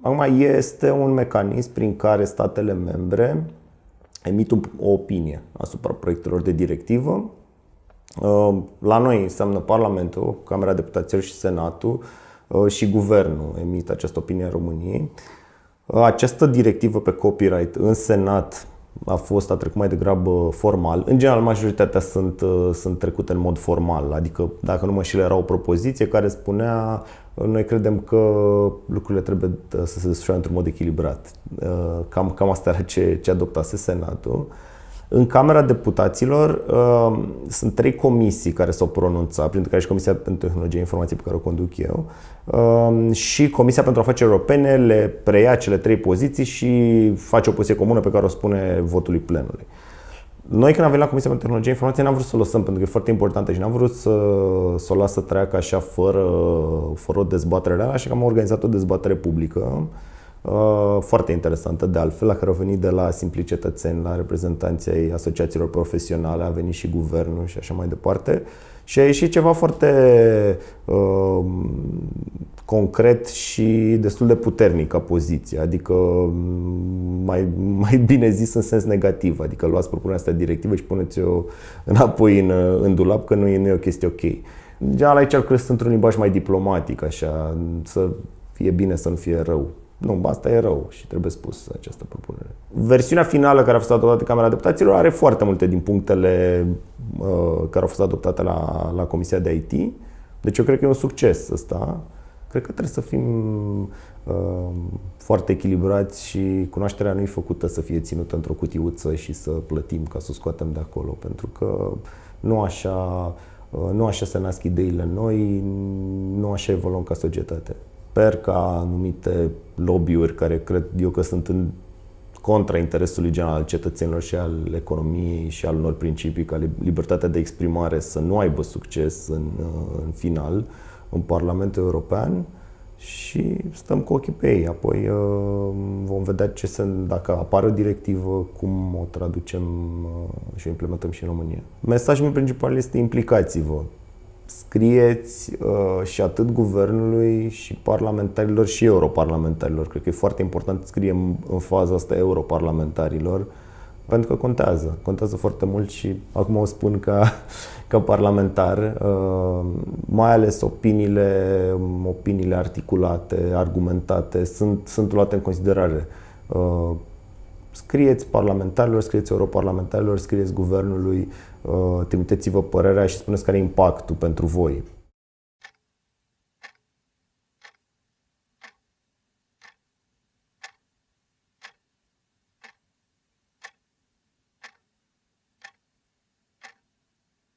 Acum este un mecanism prin care statele membre emit o opinie asupra proiectelor de directivă. Uh, la noi înseamnă Parlamentul, Camera Deputaților și Senatul uh, și Guvernul emit această opinie în României. Uh, această directivă pe copyright în Senat a fost, a trecut mai degrabă formal. În general, majoritatea sunt, sunt trecute în mod formal, adică, dacă nu mă știu, era o propoziție care spunea noi credem că lucrurile trebuie să se desfășoare într-un mod echilibrat. Cam, cam asta era ce, ce adoptase Senatul. În Camera Deputaților uh, sunt trei comisii care s-au pronunțat, printre care și Comisia pentru Tehnologie Informației pe care o conduc eu uh, și Comisia pentru Afaceri Europene le preia cele trei poziții și face o poziție comună pe care o spune votului plenului. Noi când am venit la Comisia pentru Tehnologie Informației n-am vrut să o lăsăm pentru că e foarte importantă și n-am vrut să, să o las să treacă așa fără, fără o dezbatere reală, așa că am organizat o dezbatere publică Uh, foarte interesantă de altfel, la care au venit de la simpli cetățeni, la reprezentanții ai asociațiilor profesionale, a venit și guvernul și așa mai departe. Și a ieșit ceva foarte uh, concret și destul de puternic ca poziție, adică mm, mai, mai bine zis în sens negativ, adică luați propunerea asta directivă și puneți-o înapoi în, în dulap că nu e, nu e o chestie ok. Deja aici cred într-un limbaj mai diplomatic, așa, să fie bine, să nu fie rău. Nu, asta e rău și trebuie spus această propunere. Versiunea finală care a fost adoptată de Camera Deputaților are foarte multe din punctele uh, care au fost adoptate la, la Comisia de IT. Deci eu cred că e un succes ăsta. Cred că trebuie să fim uh, foarte echilibrați și cunoașterea nu e făcută să fie ținută într-o cutiuță și să plătim ca să o scoatem de acolo, pentru că nu așa, uh, nu așa se nasc ideile noi, nu așa evoluăm ca societate sper ca anumite lobby-uri care cred eu că sunt în contra interesului general al cetățenilor și al economiei și al unor principii ca libertatea de exprimare să nu aibă succes în, în final în Parlamentul European și stăm cu ochii pe ei. Apoi uh, vom vedea ce se, dacă apare o directivă, cum o traducem uh, și o implementăm și în România. Mesajul meu principal este implicați-vă scrieți uh, și atât guvernului și parlamentarilor și europarlamentarilor. Cred că e foarte important să scriem în faza asta europarlamentarilor pentru că contează. Contează foarte mult și acum o spun ca, ca parlamentar, uh, mai ales opiniile, opiniile articulate, argumentate, sunt, sunt luate în considerare. Uh, scrieți parlamentarilor, scrieți europarlamentarilor, scrieți guvernului, uh, trimiteți-vă părerea și spuneți care e impactul pentru voi.